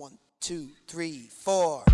One, two, three, four.